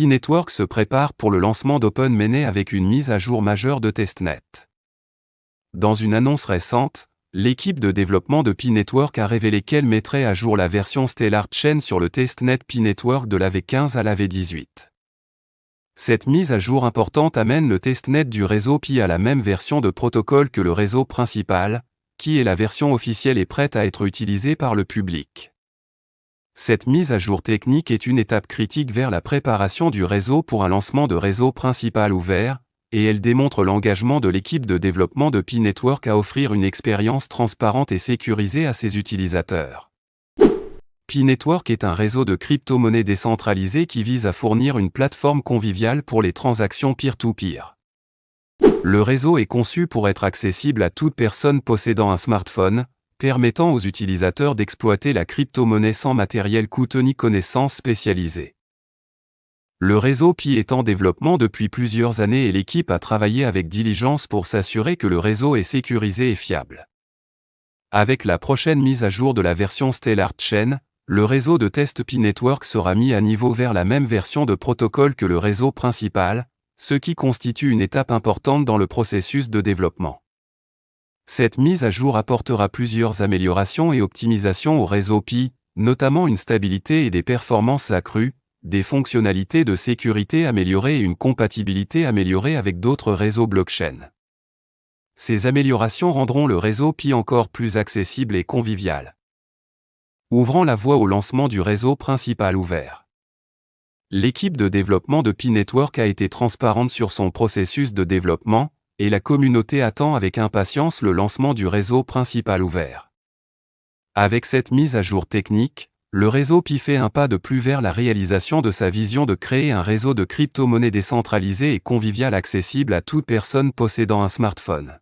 P-Network se prépare pour le lancement d'OpenMene avec une mise à jour majeure de testnet. Dans une annonce récente, l'équipe de développement de P-Network a révélé qu'elle mettrait à jour la version Stellar Chain sur le testnet P-Network de la V15 à la V18. Cette mise à jour importante amène le testnet du réseau Pi à la même version de protocole que le réseau principal, qui est la version officielle et prête à être utilisée par le public. Cette mise à jour technique est une étape critique vers la préparation du réseau pour un lancement de réseau principal ouvert, et elle démontre l'engagement de l'équipe de développement de Pi Network à offrir une expérience transparente et sécurisée à ses utilisateurs. P-Network est un réseau de crypto-monnaies décentralisées qui vise à fournir une plateforme conviviale pour les transactions peer-to-peer. Le réseau est conçu pour être accessible à toute personne possédant un smartphone, permettant aux utilisateurs d'exploiter la crypto-monnaie sans matériel coûteux ni connaissances spécialisées. Le réseau Pi est en développement depuis plusieurs années et l'équipe a travaillé avec diligence pour s'assurer que le réseau est sécurisé et fiable. Avec la prochaine mise à jour de la version Stellar Chain, le réseau de test Pi Network sera mis à niveau vers la même version de protocole que le réseau principal, ce qui constitue une étape importante dans le processus de développement. Cette mise à jour apportera plusieurs améliorations et optimisations au réseau Pi, notamment une stabilité et des performances accrues, des fonctionnalités de sécurité améliorées et une compatibilité améliorée avec d'autres réseaux blockchain. Ces améliorations rendront le réseau Pi encore plus accessible et convivial ouvrant la voie au lancement du réseau principal ouvert. L'équipe de développement de Pi Network a été transparente sur son processus de développement, et la communauté attend avec impatience le lancement du réseau principal ouvert. Avec cette mise à jour technique, le réseau Pi fait un pas de plus vers la réalisation de sa vision de créer un réseau de crypto-monnaies décentralisé et convivial accessible à toute personne possédant un smartphone.